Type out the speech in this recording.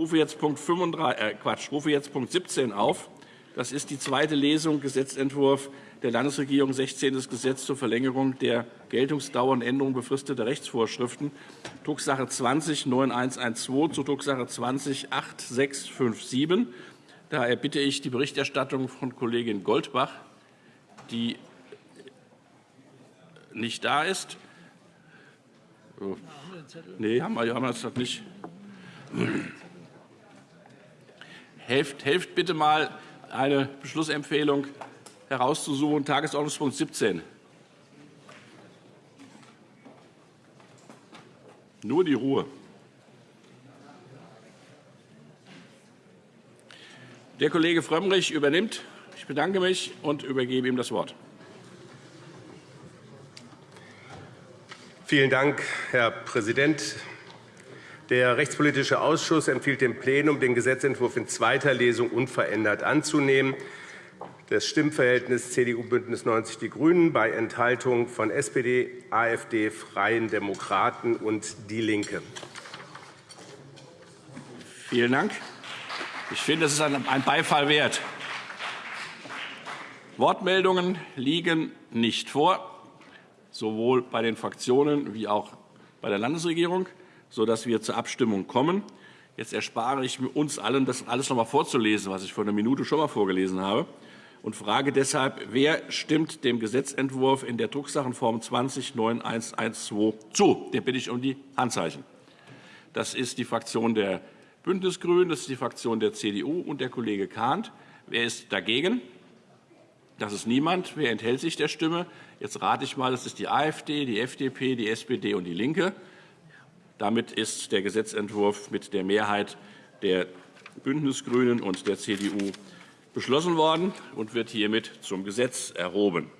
rufe jetzt Punkt, 35, äh, Quatsch, rufe jetzt Punkt 17 auf. Das ist die zweite Lesung, Gesetzentwurf der Landesregierung, 16. Gesetz zur Verlängerung der Geltungsdauer und Änderung befristeter Rechtsvorschriften, Drucksache 20-9112 zu Drucksache 20-8657. Daher bitte ich die Berichterstattung von Kollegin Goldbach, die nicht da ist. Oh. Nee, haben wir, haben wir das nicht. Helft, helft bitte mal, eine Beschlussempfehlung herauszusuchen. Tagesordnungspunkt 17. Nur die Ruhe. Der Kollege Frömmrich übernimmt. Ich bedanke mich und übergebe ihm das Wort. Vielen Dank, Herr Präsident. Der Rechtspolitische Ausschuss empfiehlt dem Plenum, den Gesetzentwurf in zweiter Lesung unverändert anzunehmen. Das Stimmverhältnis CDU-Bündnis 90 Die Grünen bei Enthaltung von SPD, AfD, Freien Demokraten und DIE LINKE. Vielen Dank. Ich finde, das ist ein Beifall wert. Wortmeldungen liegen nicht vor, sowohl bei den Fraktionen wie auch bei der Landesregierung sodass wir zur Abstimmung kommen. Jetzt erspare ich uns allen, das alles noch einmal vorzulesen, was ich vor einer Minute schon einmal vorgelesen habe, und frage deshalb, wer stimmt dem Gesetzentwurf in der Drucksachenform 20-9112 zu? Den bitte ich um die Handzeichen. Das ist die Fraktion der Bündnisgrünen, das ist die Fraktion der CDU und der Kollege Kahnt. Wer ist dagegen? Das ist niemand. Wer enthält sich der Stimme? Jetzt rate ich mal, das ist die AfD, die FDP, die SPD und die LINKE. Damit ist der Gesetzentwurf mit der Mehrheit der Bündnisgrünen und der CDU beschlossen worden und wird hiermit zum Gesetz erhoben.